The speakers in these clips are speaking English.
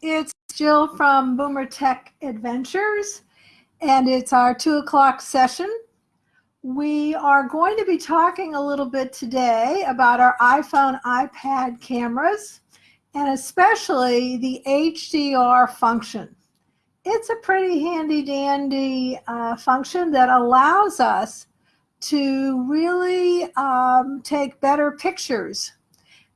It's Jill from Boomer Tech Adventures, and it's our two o'clock session. We are going to be talking a little bit today about our iPhone, iPad cameras, and especially the HDR function. It's a pretty handy dandy uh, function that allows us to really um, take better pictures.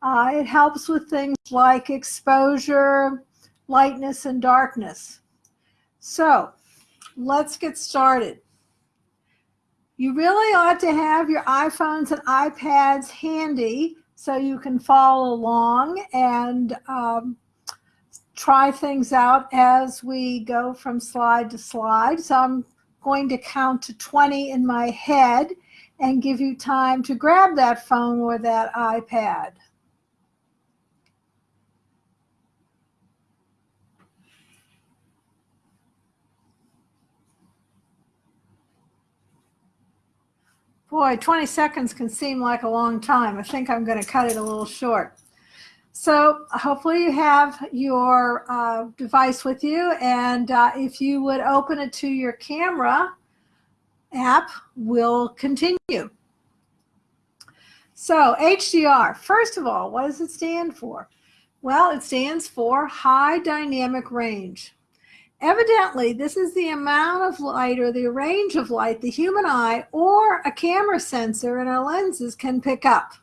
Uh, it helps with things like exposure, lightness, and darkness. So let's get started. You really ought to have your iPhones and iPads handy so you can follow along and um, try things out as we go from slide to slide. So I'm going to count to 20 in my head and give you time to grab that phone or that iPad. Boy, 20 seconds can seem like a long time. I think I'm going to cut it a little short. So hopefully you have your uh, device with you and uh, if you would open it to your camera app, we'll continue. So HDR, first of all, what does it stand for? Well, it stands for high dynamic range. Evidently, this is the amount of light or the range of light the human eye or a camera sensor in our lenses can pick up.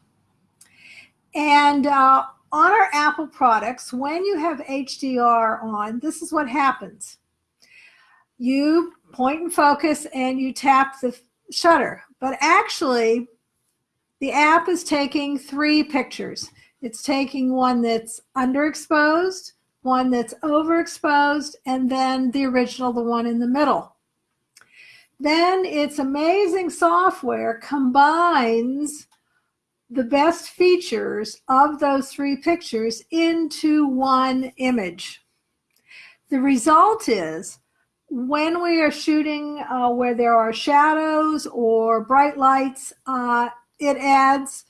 And uh, on our Apple products, when you have HDR on, this is what happens. You point and focus and you tap the shutter, but actually the app is taking three pictures. It's taking one that's underexposed, one that's overexposed, and then the original, the one in the middle. Then its amazing software combines the best features of those three pictures into one image. The result is when we are shooting uh, where there are shadows or bright lights, uh, it adds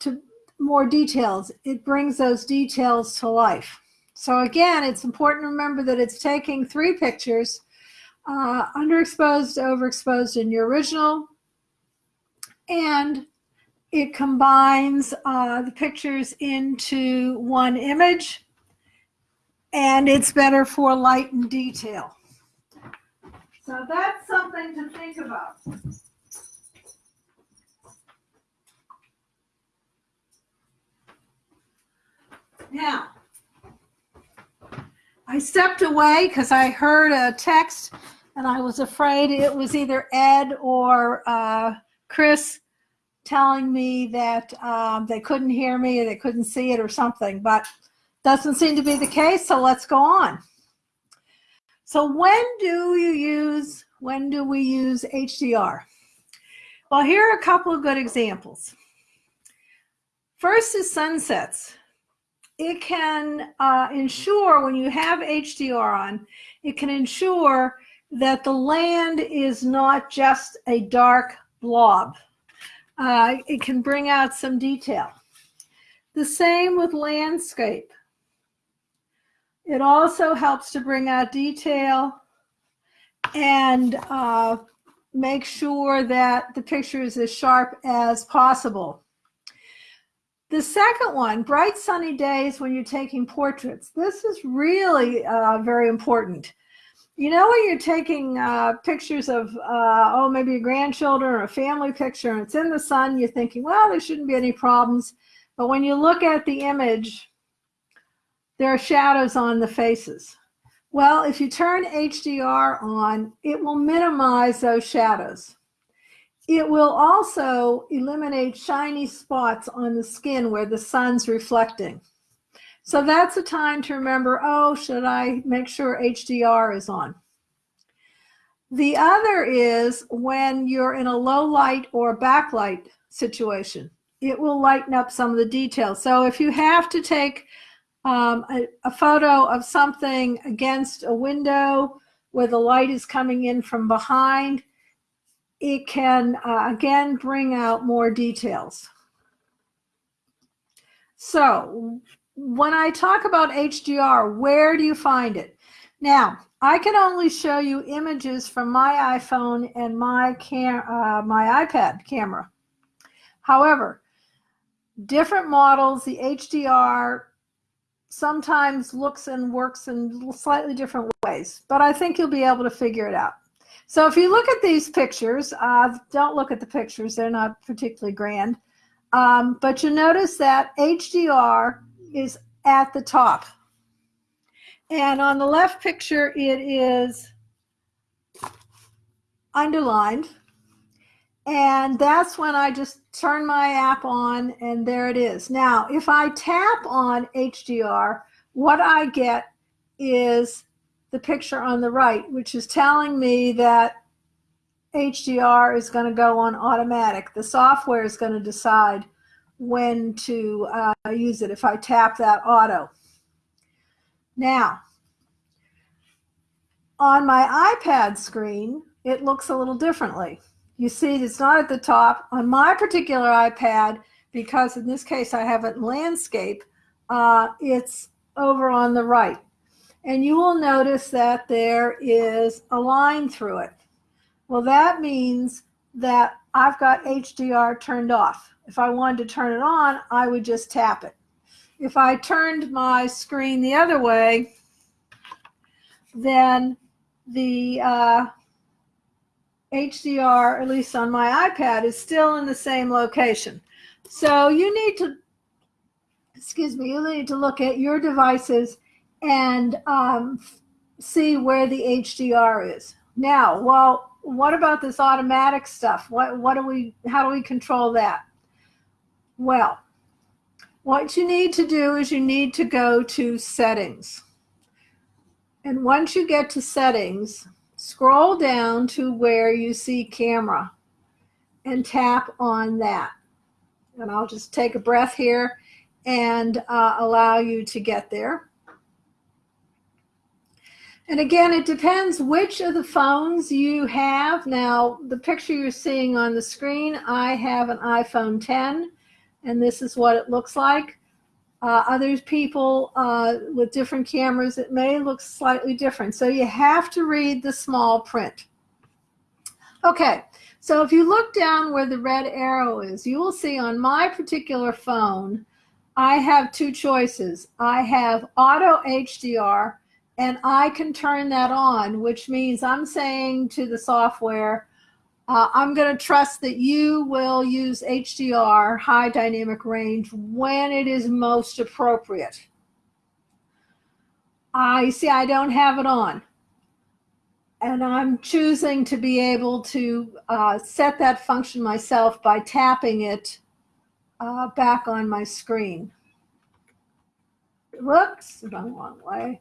to more details. It brings those details to life. So again, it's important to remember that it's taking three pictures, uh, underexposed, overexposed in your original, and it combines uh, the pictures into one image, and it's better for light and detail. So that's something to think about. Now, I stepped away because I heard a text and I was afraid it was either Ed or uh, Chris telling me that um, they couldn't hear me or they couldn't see it or something, but doesn't seem to be the case, so let's go on. So when do you use, when do we use HDR? Well, here are a couple of good examples. First is sunsets it can uh, ensure when you have HDR on, it can ensure that the land is not just a dark blob. Uh, it can bring out some detail. The same with landscape. It also helps to bring out detail and uh, make sure that the picture is as sharp as possible. The second one, bright sunny days when you're taking portraits. This is really uh, very important. You know when you're taking uh, pictures of, uh, oh, maybe your grandchildren or a family picture and it's in the sun, you're thinking, well, there shouldn't be any problems. But when you look at the image, there are shadows on the faces. Well, if you turn HDR on, it will minimize those shadows. It will also eliminate shiny spots on the skin where the sun's reflecting. So that's a time to remember, oh, should I make sure HDR is on? The other is when you're in a low light or backlight situation. It will lighten up some of the details. So if you have to take um, a, a photo of something against a window where the light is coming in from behind, it can, uh, again, bring out more details. So when I talk about HDR, where do you find it? Now, I can only show you images from my iPhone and my cam uh, my iPad camera. However, different models, the HDR sometimes looks and works in slightly different ways, but I think you'll be able to figure it out. So if you look at these pictures, uh, don't look at the pictures, they're not particularly grand, um, but you notice that HDR is at the top. And on the left picture, it is underlined. And that's when I just turn my app on and there it is. Now, if I tap on HDR, what I get is the picture on the right, which is telling me that HDR is going to go on automatic. The software is going to decide when to uh, use it if I tap that auto. Now, on my iPad screen, it looks a little differently. You see it's not at the top. On my particular iPad, because in this case I have it landscape, uh, it's over on the right. And you will notice that there is a line through it. Well, that means that I've got HDR turned off. If I wanted to turn it on, I would just tap it. If I turned my screen the other way, then the uh, HDR, at least on my iPad, is still in the same location. So you need to, excuse me, you need to look at your devices and um, see where the HDR is. Now, well, what about this automatic stuff? What, what do we, how do we control that? Well, what you need to do is you need to go to settings. And once you get to settings, scroll down to where you see camera and tap on that. And I'll just take a breath here and uh, allow you to get there. And again, it depends which of the phones you have. Now, the picture you're seeing on the screen, I have an iPhone 10, and this is what it looks like. Uh, other people uh, with different cameras, it may look slightly different. So you have to read the small print. Okay, so if you look down where the red arrow is, you will see on my particular phone, I have two choices. I have auto HDR, and I can turn that on, which means I'm saying to the software, uh, I'm going to trust that you will use HDR, high dynamic range, when it is most appropriate. I see I don't have it on. And I'm choosing to be able to uh, set that function myself by tapping it uh, back on my screen. Looks Whoops, wrong way.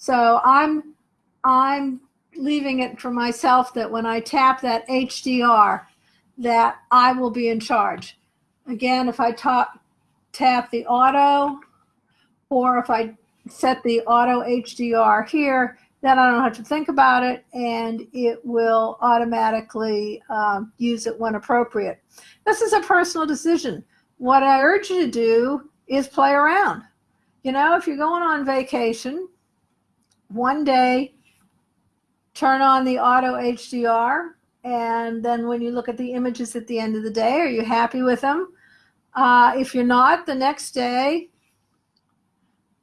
So I'm, I'm leaving it for myself that when I tap that HDR, that I will be in charge. Again, if I tap, tap the auto, or if I set the auto HDR here, then I don't have to think about it and it will automatically um, use it when appropriate. This is a personal decision. What I urge you to do is play around. You know, if you're going on vacation, one day, turn on the auto HDR. And then when you look at the images at the end of the day, are you happy with them? Uh, if you're not, the next day,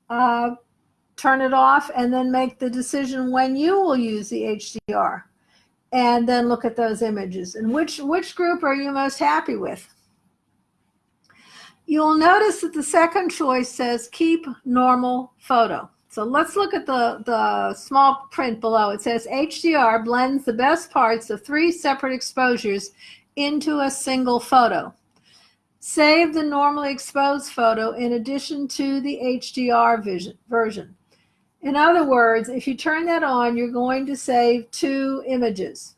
uh, turn it off and then make the decision when you will use the HDR. And then look at those images. And which, which group are you most happy with? You'll notice that the second choice says keep normal photo. So let's look at the, the small print below. It says HDR blends the best parts of three separate exposures into a single photo. Save the normally exposed photo in addition to the HDR vision, version. In other words, if you turn that on, you're going to save two images.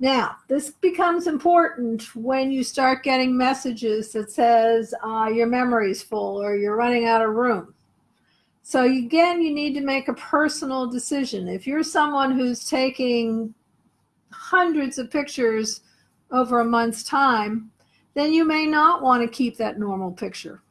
Now, this becomes important when you start getting messages that says uh, your memory's full or you're running out of room. So again, you need to make a personal decision. If you're someone who's taking hundreds of pictures over a month's time, then you may not want to keep that normal picture.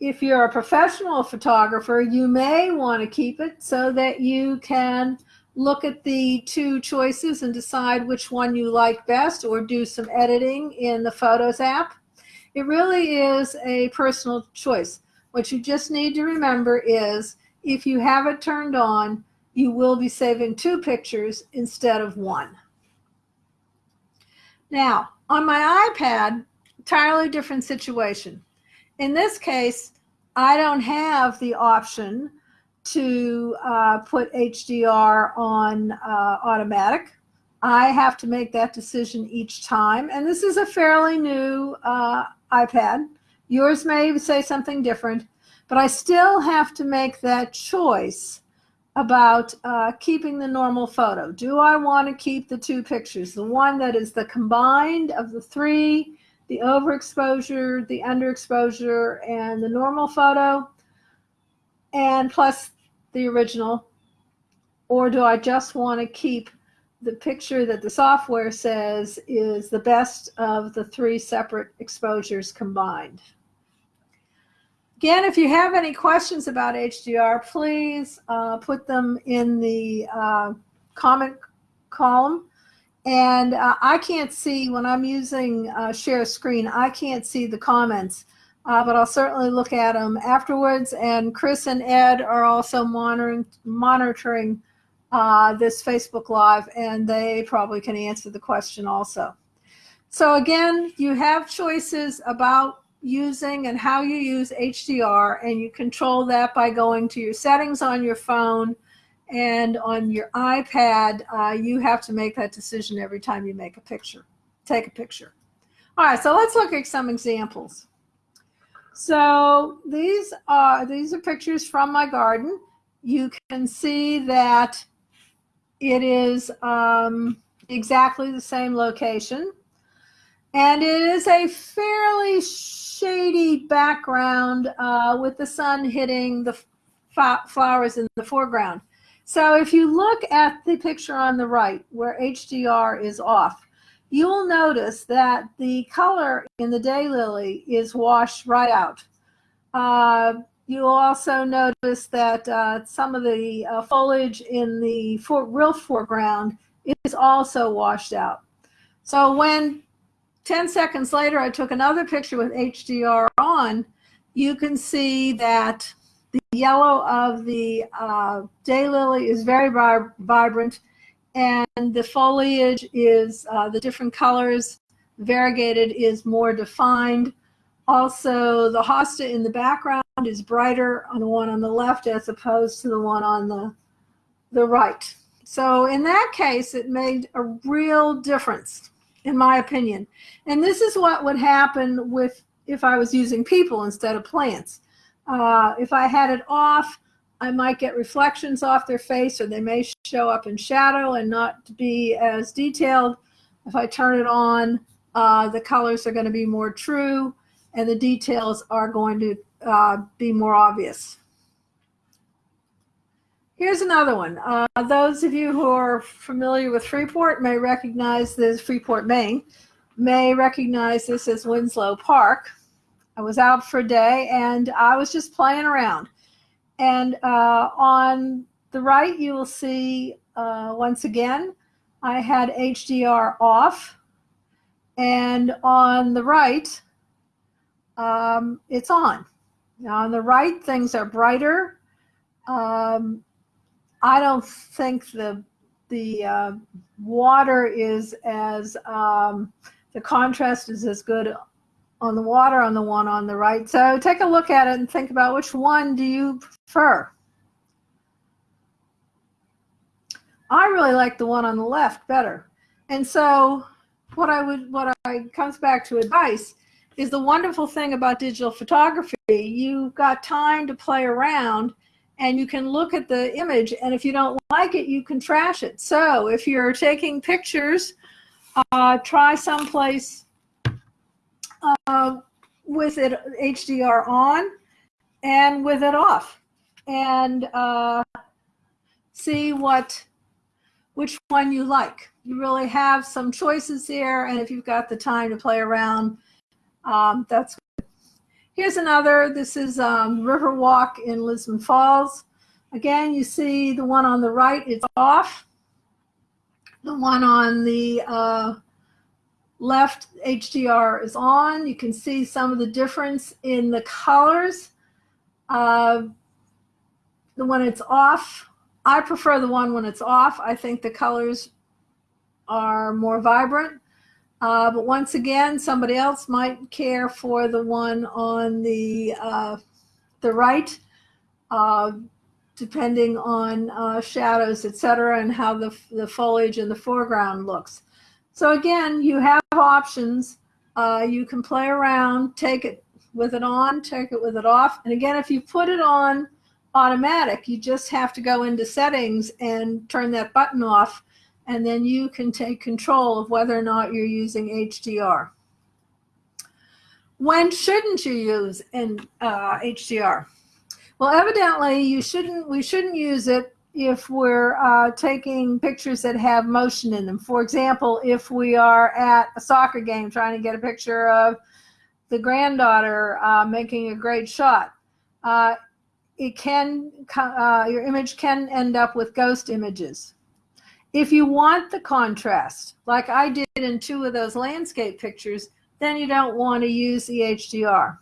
if you're a professional photographer, you may want to keep it so that you can look at the two choices and decide which one you like best or do some editing in the Photos app. It really is a personal choice. What you just need to remember is if you have it turned on, you will be saving two pictures instead of one. Now, on my iPad, entirely different situation. In this case, I don't have the option to uh, put HDR on uh, automatic. I have to make that decision each time. And this is a fairly new uh, iPad. Yours may say something different, but I still have to make that choice about uh, keeping the normal photo. Do I want to keep the two pictures? The one that is the combined of the three, the overexposure, the underexposure, and the normal photo, and plus the original? Or do I just want to keep the picture that the software says is the best of the three separate exposures combined? Again, if you have any questions about HDR, please uh, put them in the uh, comment column. And uh, I can't see when I'm using uh, share screen, I can't see the comments, uh, but I'll certainly look at them afterwards. And Chris and Ed are also monitoring, monitoring uh, this Facebook Live, and they probably can answer the question also. So again, you have choices about using and how you use HDR and you control that by going to your settings on your phone and on your iPad, uh, you have to make that decision every time you make a picture, take a picture. All right, so let's look at some examples. So these are, these are pictures from my garden. You can see that it is um, exactly the same location. And it is a fairly shady background uh, with the sun hitting the flowers in the foreground. So if you look at the picture on the right where HDR is off, you'll notice that the color in the daylily is washed right out. Uh, you'll also notice that uh, some of the uh, foliage in the for real foreground is also washed out. So when 10 seconds later, I took another picture with HDR on. You can see that the yellow of the uh, daylily is very vibrant and the foliage is uh, the different colors. Variegated is more defined. Also, the hosta in the background is brighter on the one on the left as opposed to the one on the, the right. So in that case, it made a real difference in my opinion. And this is what would happen with if I was using people instead of plants. Uh, if I had it off, I might get reflections off their face or they may show up in shadow and not be as detailed. If I turn it on, uh, the colors are going to be more true and the details are going to uh, be more obvious. Here's another one. Uh, those of you who are familiar with Freeport may recognize this, Freeport, Maine, may recognize this as Winslow Park. I was out for a day and I was just playing around. And uh, on the right, you will see, uh, once again, I had HDR off. And on the right, um, it's on. Now on the right, things are brighter. Um, I don't think the the uh, water is as um, the contrast is as good on the water on the one on the right. So take a look at it and think about which one do you prefer. I really like the one on the left better. And so what I would what I comes back to advice is the wonderful thing about digital photography. You've got time to play around and you can look at the image and if you don't like it you can trash it so if you're taking pictures uh, try someplace uh, with it HDR on and with it off and uh, see what which one you like you really have some choices here and if you've got the time to play around um, that's. Here's another. This is um, Riverwalk in Lisbon Falls. Again, you see the one on the right, it's off. The one on the uh, left HDR is on. You can see some of the difference in the colors. Uh, the one it's off, I prefer the one when it's off. I think the colors are more vibrant. Uh, but once again, somebody else might care for the one on the uh, the right, uh, depending on uh, shadows, etc., and how the, the foliage in the foreground looks. So again, you have options. Uh, you can play around, take it with it on, take it with it off. And again, if you put it on automatic, you just have to go into settings and turn that button off and then you can take control of whether or not you're using HDR. When shouldn't you use in uh, HDR? Well, evidently you shouldn't. We shouldn't use it if we're uh, taking pictures that have motion in them. For example, if we are at a soccer game trying to get a picture of the granddaughter uh, making a great shot, uh, it can uh, your image can end up with ghost images. If you want the contrast, like I did in two of those landscape pictures, then you don't want to use the HDR.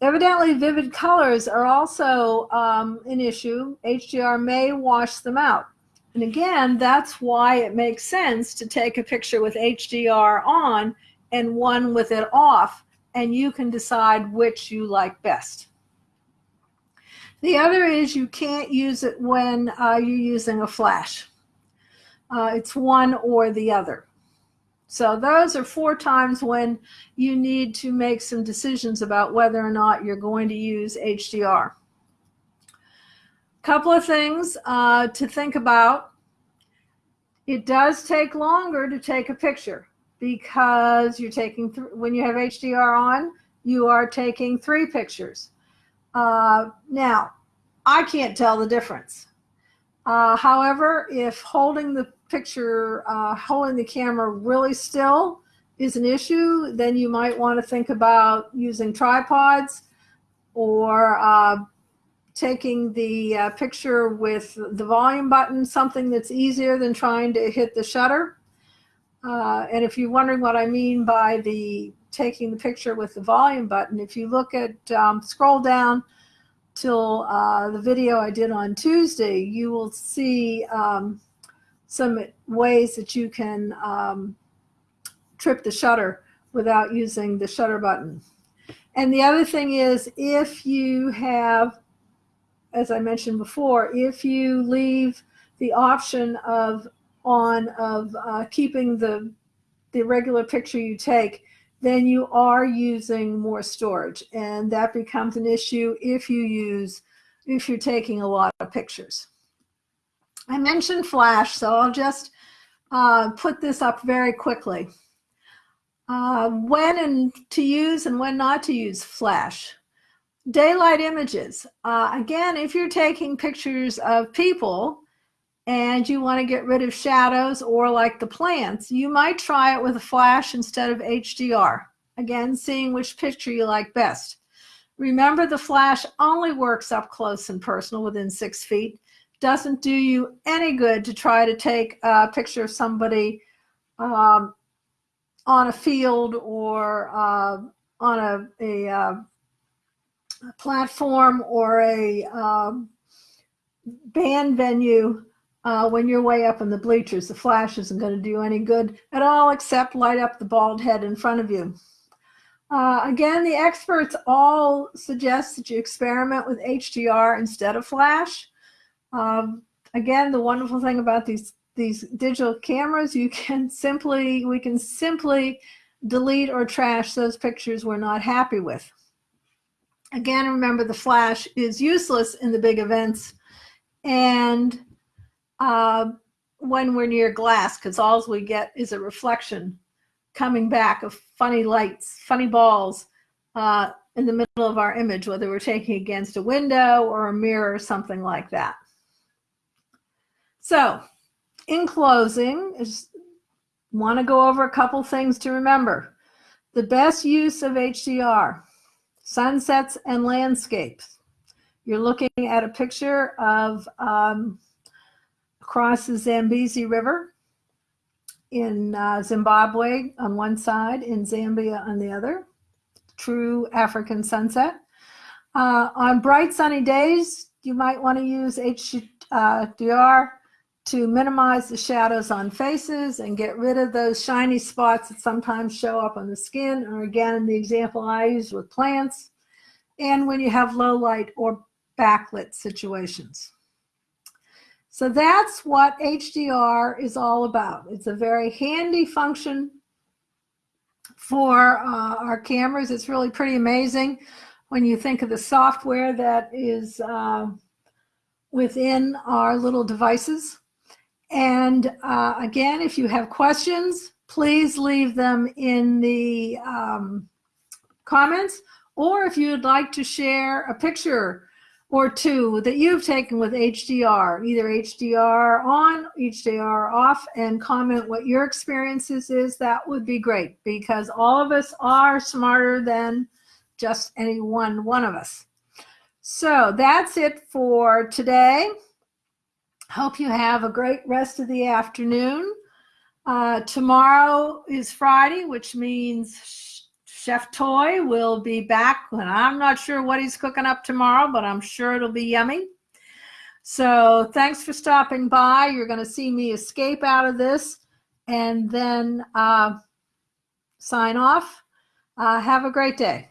Evidently, vivid colors are also um, an issue. HDR may wash them out. And again, that's why it makes sense to take a picture with HDR on and one with it off, and you can decide which you like best. The other is you can't use it when uh, you're using a flash. Uh, it's one or the other. So those are four times when you need to make some decisions about whether or not you're going to use HDR. Couple of things uh, to think about. It does take longer to take a picture because you're taking, when you have HDR on, you are taking three pictures. Uh, now, I can't tell the difference. Uh, however, if holding the picture, uh, holding the camera really still is an issue, then you might want to think about using tripods or uh, taking the uh, picture with the volume button, something that's easier than trying to hit the shutter. Uh, and if you're wondering what I mean by the taking the picture with the volume button, if you look at, um, scroll down till uh, the video I did on Tuesday, you will see um, some ways that you can um, trip the shutter without using the shutter button. And the other thing is if you have, as I mentioned before, if you leave the option of on of uh, keeping the, the regular picture you take, then you are using more storage. And that becomes an issue if you use, if you're taking a lot of pictures. I mentioned flash, so I'll just uh, put this up very quickly. Uh, when and to use and when not to use flash. Daylight images. Uh, again, if you're taking pictures of people and you want to get rid of shadows or like the plants, you might try it with a flash instead of HDR. Again, seeing which picture you like best. Remember the flash only works up close and personal within six feet doesn't do you any good to try to take a picture of somebody um, on a field or uh, on a, a, uh, platform or a um, band venue uh, when you're way up in the bleachers. The flash isn't going to do any good at all except light up the bald head in front of you. Uh, again, the experts all suggest that you experiment with HDR instead of flash. Um, again, the wonderful thing about these these digital cameras, you can simply, we can simply delete or trash those pictures we're not happy with. Again, remember the flash is useless in the big events and uh, when we're near glass, because all we get is a reflection coming back of funny lights, funny balls uh, in the middle of our image, whether we're taking against a window or a mirror or something like that. So in closing, is want to go over a couple things to remember. The best use of HDR. sunsets and landscapes. You're looking at a picture of um, across the Zambezi River in uh, Zimbabwe on one side, in Zambia on the other. True African sunset. Uh, on bright sunny days, you might want to use HDR to minimize the shadows on faces and get rid of those shiny spots that sometimes show up on the skin, or again, the example I use with plants, and when you have low light or backlit situations. So that's what HDR is all about. It's a very handy function for uh, our cameras. It's really pretty amazing when you think of the software that is uh, within our little devices. And uh, again, if you have questions, please leave them in the um, comments. Or if you'd like to share a picture or two that you've taken with HDR, either HDR on, HDR off, and comment what your experiences is, that would be great because all of us are smarter than just any one one of us. So that's it for today. Hope you have a great rest of the afternoon. Uh, tomorrow is Friday, which means Chef Toy will be back. And I'm not sure what he's cooking up tomorrow, but I'm sure it'll be yummy. So thanks for stopping by. You're going to see me escape out of this and then uh, sign off. Uh, have a great day.